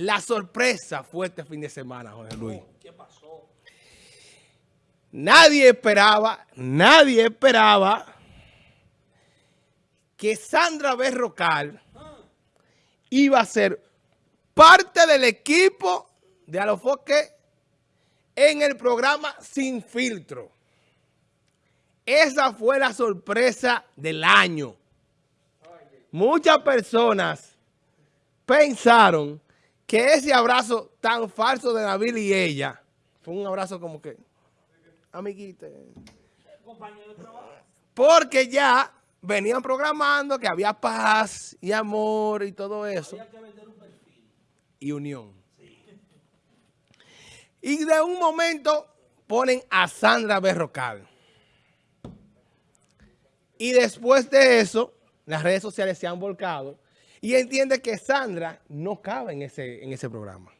La sorpresa fue este fin de semana, Jorge Luis. ¿Qué pasó? Nadie esperaba, nadie esperaba que Sandra Berrocal iba a ser parte del equipo de Alofoque en el programa Sin Filtro. Esa fue la sorpresa del año. Muchas personas pensaron que ese abrazo tan falso de Nabil y ella fue un abrazo como que, amiguita. Porque ya venían programando que había paz y amor y todo eso. Y unión. Y de un momento ponen a Sandra Berrocal. Y después de eso, las redes sociales se han volcado y entiende que Sandra no cabe en ese, en ese programa.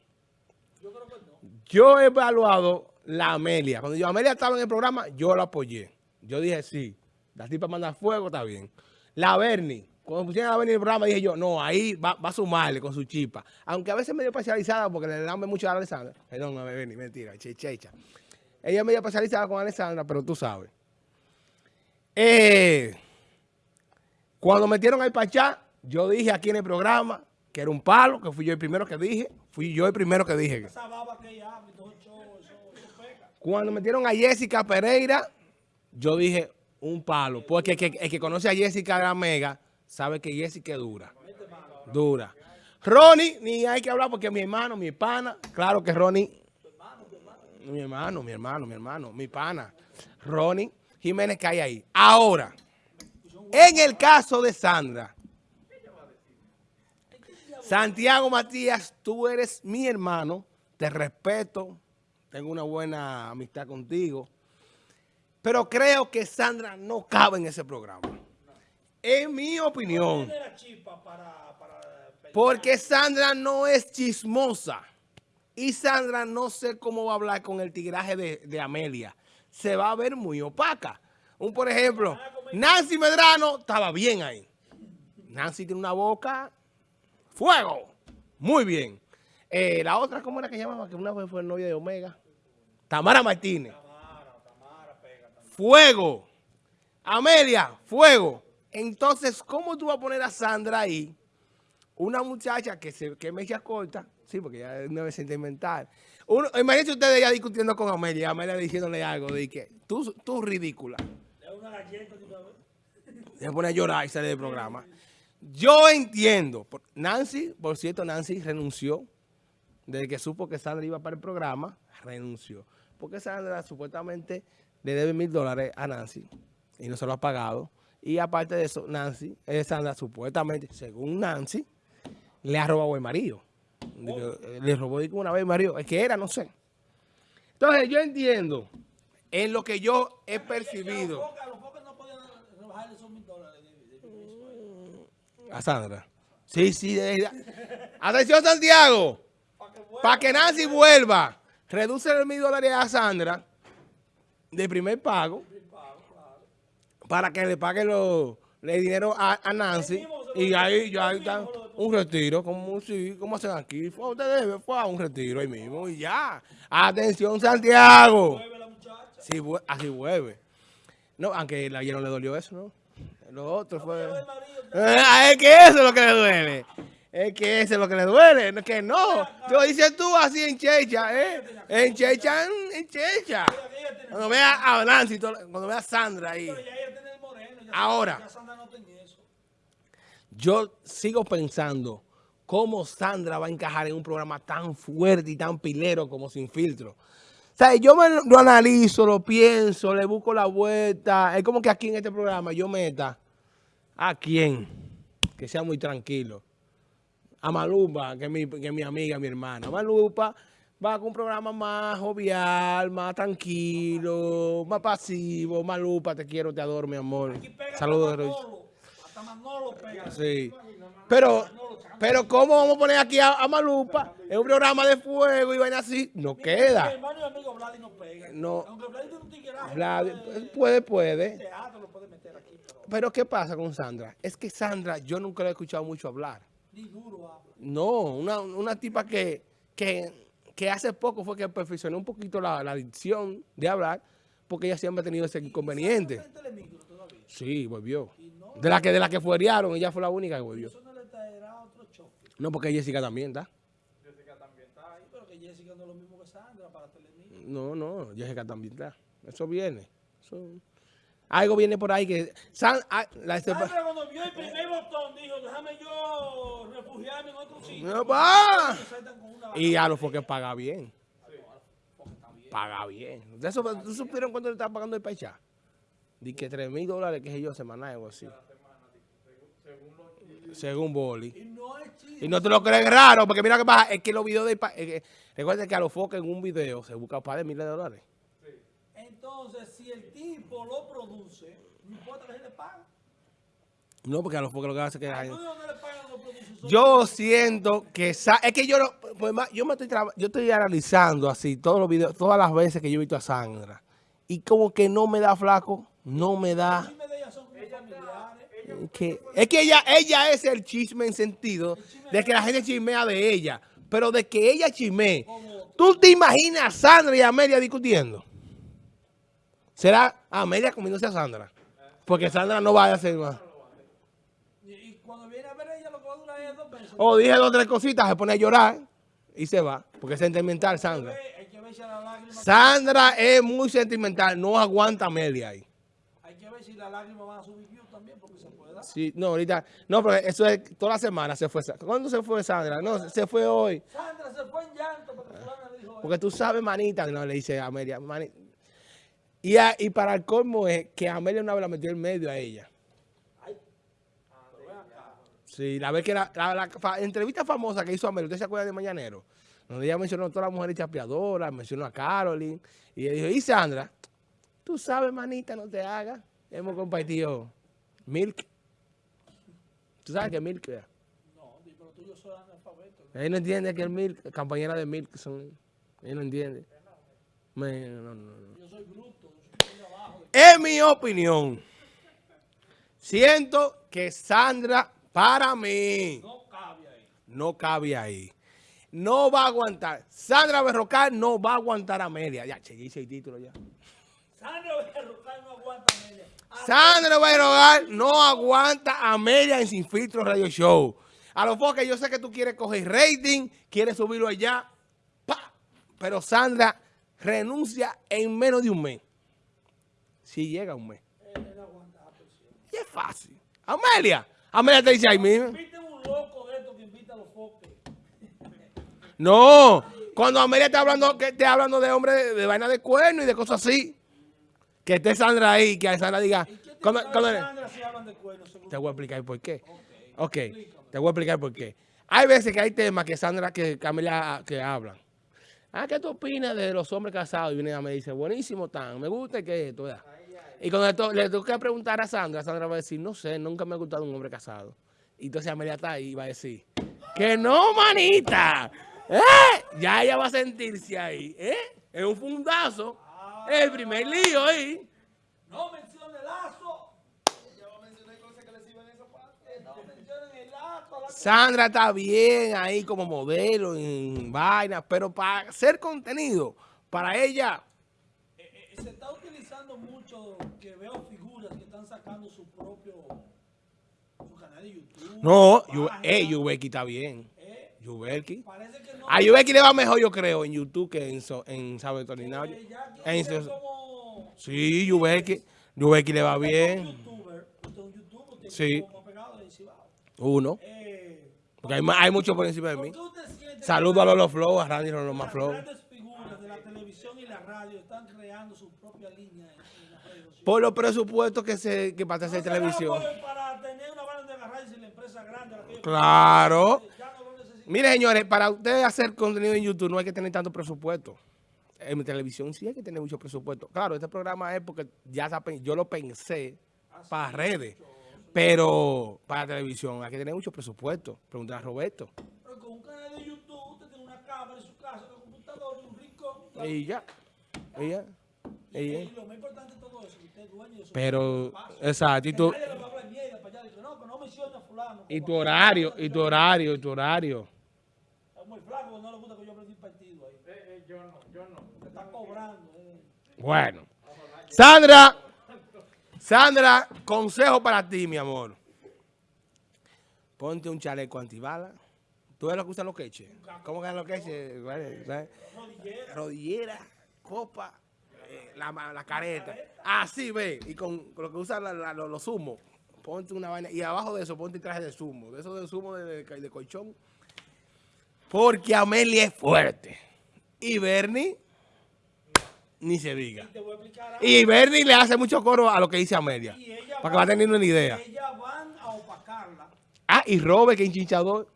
Yo creo que no. Yo he evaluado la Amelia. Cuando yo Amelia estaba en el programa, yo la apoyé. Yo dije, sí, la tipa manda fuego, está bien. La Bernie, cuando pusieron a Bernie en el programa, dije yo, no, ahí va, va a sumarle con su chipa. Aunque a veces medio especializada, porque le dan mucho a Alessandra. Perdón, a Bernie, mentira, chechecha. Ella es medio especializada con Alessandra, pero tú sabes. Eh, cuando metieron al Pachá, yo dije aquí en el programa que era un palo, que fui yo el primero que dije. Fui yo el primero que dije. Cuando metieron a Jessica Pereira, yo dije un palo. Porque el que, el que conoce a Jessica Gramega sabe que Jessica es dura. Dura. Ronnie, ni hay que hablar porque mi hermano, mi pana. Claro que Ronnie. Mi hermano, mi hermano, mi hermano, mi pana. Ronnie Jiménez que hay ahí. Ahora, en el caso de Sandra. Santiago Matías, tú eres mi hermano, te respeto, tengo una buena amistad contigo, pero creo que Sandra no cabe en ese programa. En mi opinión, porque Sandra no es chismosa y Sandra no sé cómo va a hablar con el tigraje de, de Amelia. Se va a ver muy opaca. Un, por ejemplo, Nancy Medrano estaba bien ahí. Nancy tiene una boca Fuego. Muy bien. Eh, la otra, ¿cómo era que llamaba? Que una vez fue novia de Omega. Tamara Martínez. Fuego. Amelia, fuego. Entonces, ¿cómo tú vas a poner a Sandra ahí? Una muchacha que se que me echa corta. Sí, porque ya no es sentimental. Uno, imagínense ustedes ya discutiendo con Amelia. Amelia diciéndole algo de que tú, tú ridícula. Le una galleta de una vez. Se pone a llorar y sale del programa. Yo entiendo. Nancy, por cierto, Nancy renunció. Desde que supo que Sandra iba para el programa, renunció. Porque Sandra supuestamente le debe mil dólares a Nancy y no se lo ha pagado. Y aparte de eso, Nancy, eh, Sandra supuestamente, según Nancy, le ha robado el marido. Digo, eh, Le robó una vez el marido. Es que era, no sé. Entonces, yo entiendo en lo que yo he percibido. A los pocos no podían rebajarle esos mil dólares de, de permiso a ella. A Sandra. Sí, sí. de- de- Atención, Santiago. Que. Para que Nancy vuelva, reduce los mil dólares a Sandra de primer pago para que le pague lo- el dinero a, a Nancy. Y ahí ya está un retiro, como, sí, como hacen aquí. Fue, usted debe, fue a un retiro ahí mismo y ya. Atención, Santiago. Vuelve la muchacha. Sí, vue- así vuelve. No, aunque a ella no le dolió eso, ¿no? Lo otro fue... Eh, es que eso es lo que le duele. Es que eso es lo que le duele. Que no. Lo dices tú así en Checha, ¿eh? En Checha, en, Checha. Cuando vea a Nancy, cuando vea a Sandra ahí. Ahora. Yo sigo pensando cómo Sandra va a encajar en un programa tan fuerte y tan pilero como Sin Filtro. O sea, yo me lo analizo, lo pienso, le busco la vuelta. Es como que aquí en este programa yo meta a quién, que sea muy tranquilo. A Malupa, que es mi, que es mi amiga, mi hermana. Malupa va con un programa más jovial, más tranquilo, más pasivo. Malupa, te quiero, te adoro, mi amor. Saludos. Manolo. Hasta Manolo pega. Sí. Pero, pero ¿cómo vamos a poner aquí a, a Malupa en un programa de fuego y vaina así? No Mi queda. hermano y amigo Vladi no pega. No. Aunque Vladi tiene un tigueraje. Pues, puede, puede. Teatro lo puede meter aquí. Pero ¿qué pasa con Sandra? Es que Sandra, yo nunca la he escuchado mucho hablar. Ni duro habla. No, una, una tipa que, que, que hace poco fue que perfeccionó un poquito la, la dicción de hablar, porque ella siempre ha tenido ese inconveniente. ¿Sabe dónde está Telemicro todavía? Sí, volvió. Y no, De la que, de la que fuerearon, ella fue la única que volvió. eso no le traerá otro choque. No, porque Jessica también está. Ay, pero que Jessica no es lo mismo que Sandra para Telemicro. No, no, Jessica también está. Eso viene. Eso- Algo viene por ahí que... San- ah, la- Sandra cuando vio el primer botón dijo, déjame yo refugiarme en otro sitio. No, va. Y a los que paga bien. Paga bien. ¿De eso, ¿Tú supieron cuánto le estaba pagando el paicha? Di que 3 mil dólares, que sé yo, semanal o así. Según Boli. Y no. Y te lo crees raro, porque mira qué pasa, es que los videos de... es que- Recuerda que a los focos en un video se busca un par de miles de dólares. Entonces, si el tipo lo produce, no importa que se le pague. No, porque a los focos lo que hace es que... ¿Tú de dónde le pagan los productores? Yo siento que es que yo no, pues, yo me estoy traba- yo estoy analizando así todos los videos, todas las veces que yo he visto a Sandra y como que no me da flaco, no me da que es que ella ella es el chisme en sentido de que la gente chismea de ella, pero de que ella chismee. ¿Tú te imaginas a Sandra y a Amelia discutiendo? ¿Será Amelia comiéndose a Sandra? Porque Sandra no va a hacer más. Y, cuando viene a ver ella, lo que va a durar es dos meses. O dije dos o tres cositas, se pone a llorar y se va. Porque es sentimental, Sandra. Hay que ver si a la lágrima, Sandra es muy sentimental, no aguanta Amelia ahí. hay que ver si las lágrimas van a subir views también, porque se puede dar. Sí, no, ahorita, no, pero eso es toda la semana se fue. ¿Cuándo se fue Sandra? No, se fue hoy. Sandra se fue en llanto porque fulana le dijo, Porque tú sabes, manita, no le dice a Amelia, mani- Y, a- y para el colmo es que Amelia una vez la metió en medio a ella. Sí, la vez que la, la- la entrevista famosa que hizo Amelia, ¿usted se acuerda de Mañanero? Donde ella mencionó a todas las mujeres chapeadoras, mencionó a Carolyn. Y ella dijo, y Sandra, tú sabes, manita, no te hagas. Hemos compartido Milk. ¿Tú sabes que Milk es? No, pero tú yo soy analfabeto. Ella no entiende que el Milk, compañera de Milk son... Ella no entiende. No, no, no. Yo soy bruto, yo soy de abajo. En mi opinión, siento que Sandra, para mí, No cabe ahí. no cabe ahí. No va a aguantar. Sandra Berrocal no va a aguantar a media. Ya, che, hice el título ya. Sandra Berrocal no aguanta media. Ah, Sandra Berrocal no aguanta a media en Sin Filtro Radio Show. A los foques, yo sé que tú quieres coger rating, quieres subirlo allá. ¡pa! Pero Sandra renuncia en menos de un mes. Si llega un mes. él, él aguanta la presión. Y es fácil. Amelia. Amelia te dice ahí mismo. Un loco de estos que invita a los foques. No. Cuando Amelia está hablando, que esté hablando de hombre de, de vaina de cuerno y de cosas así. Que esté Sandra ahí, que Sandra diga. ¿Y qué te cuando- sabe cuando- Sandra si hablan de cuernos? según te voy a explicar por qué. Ok. Ok, te voy a explicar por qué. Hay veces que hay temas que Sandra, que Amelia, que hablan. Ah, ¿qué tú opinas de los hombres casados? Y viene y me dice, buenísimo, tan, me gusta que esto, ¿verdad? Y cuando le tengo que preguntar a Sandra, Sandra va a decir, no sé, nunca me ha gustado un hombre casado. Y entonces Amelia está ahí y va a decir, que no, manita. ¿Eh? Ya ella va a sentirse ahí, ¿eh? Es un fundazo. El primer lío ahí. No mencionen el lazo. No mencionen el lazo. la- Sandra está bien ahí como modelo en vainas, pero para hacer contenido, para ella, se está utilizando mucho que veo figuras que están sacando su propio su canal de YouTube. no, página. eh, Yubeki está bien. Eh, Yubeki. parece que no. A Yubeki le va mejor, yo creo, en YouTube que en, so- en Sabe Tornado. eh, En so- como Sí, Yubeki. Yubeki le va un bien. youtuber. Usted un youtuber. Usted Sí. como pegado. Uno. Eh, Porque hay, hay mucho por encima de ¿por mí. Saludo a Lolo Flow, a Randy Lolo Flow. grandes figuras de la televisión y la radio están creando su propia línea en, en las redes sociales? Por los presupuestos que se que para hacer No televisión. Para tener una banda de agarrarse en la empresa grande. la Claro. No. Mire, señores, para usted hacer contenido en YouTube no hay que tener tanto presupuesto. En televisión sí hay que tener mucho presupuesto. Claro, este programa es porque ya pen- yo lo pensé para redes, pero para televisión hay que tener mucho presupuesto. Preguntar a Roberto. Pero con un canal de YouTube, usted tiene una cámara en su casa, un computador y un rincón. Y ya. Y ya. Y, lo más importante de todo eso, que usted es dueño de su Pero, exacto, y fulano. Y tu horario, y tu horario, y tu horario. Es muy flaco, no le gusta que yo prenda un partido ahí. yo no, yo no. Te está cobrando. eh. Bueno. Sandra, Sandra, consejo para ti, mi amor. Ponte un chaleco antibala. ¿Tú ves lo que usan los queches? ¿Cómo que los queches? Rodillera. rodillera, copa, eh, la, la careta. Así ve, y con, con lo que usan los, zumos. Ponte una vaina, y abajo de eso ponte un traje de zumo, de eso de zumo de, de, de colchón. Porque Amelia es fuerte. Y Bernie, ni se diga. Y Bernie le hace mucho coro a lo que dice Amelia. Para que va teniendo una idea. Ellas van a opacarla. Ah, y Robert, que es hinchador.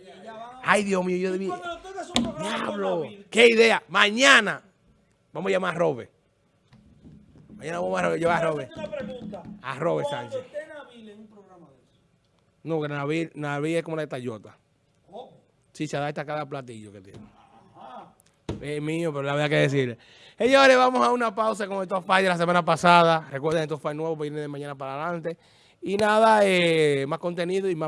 Y ellas van a... Ay, Dios mío, yo debí. Diablo, qué idea. Mañana vamos a llamar a Robert. Mañana vamos a llevar a Robert. hacerte una pregunta. A Robert Sánchez. esté Nabil en un programa de eso, No, que Naví, Naví es como la de Tayota. ¿cómo? Sí, se adapta a cada platillo que tiene. Ajá. Es mío, pero la verdad que decirle. Señores, vamos a una pausa con estos fallos de la semana pasada. Recuerden, estos fallos nuevos vienen de mañana para adelante. Y nada, eh, más contenido y más